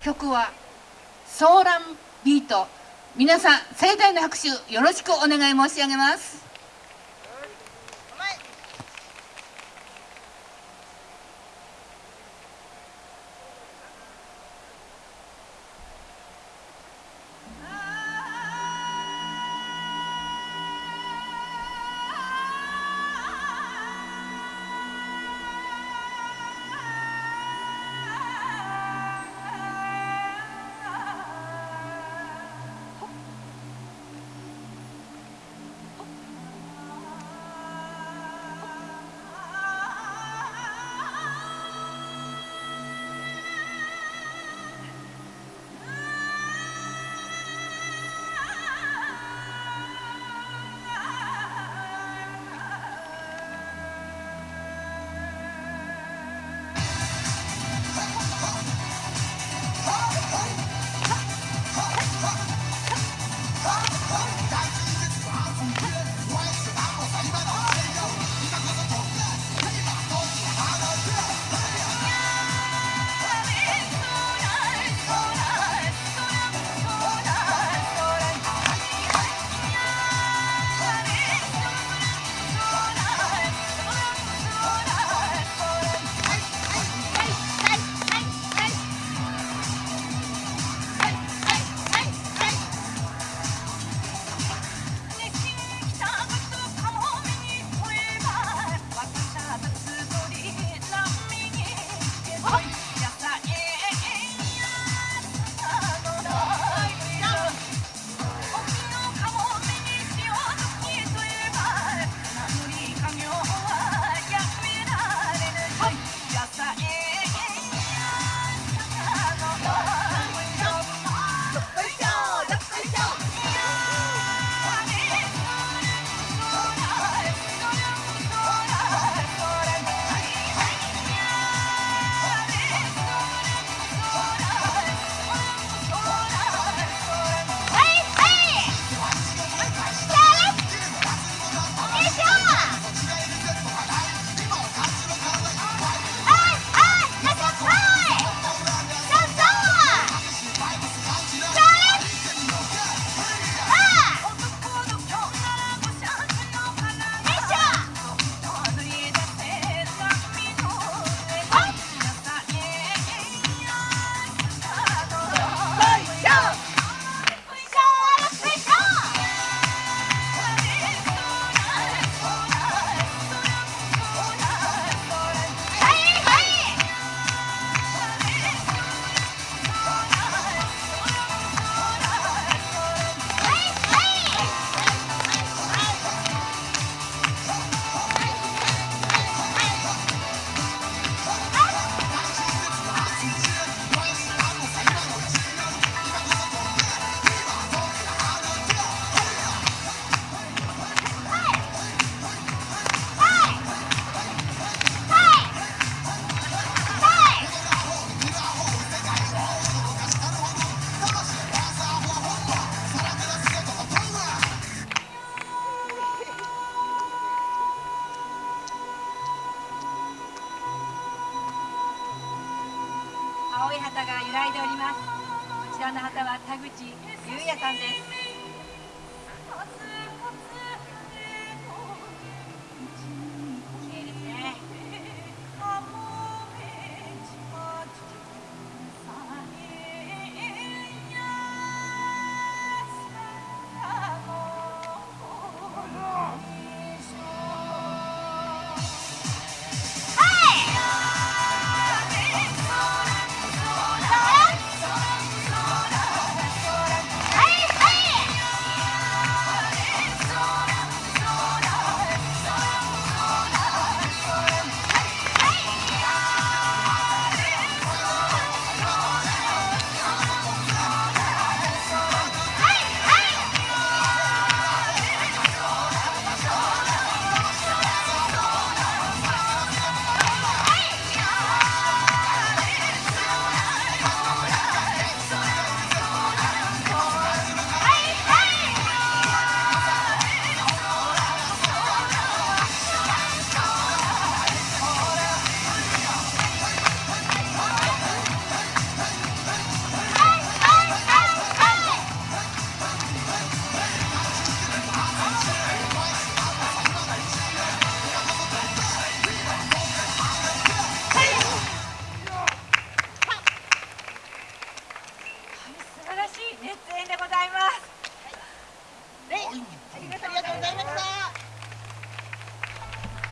曲はソーランビート。皆さん盛大な拍手よろしくお願い申し上げます。青い旗が揺らいでおります。こちらの旗は田口優也さんです。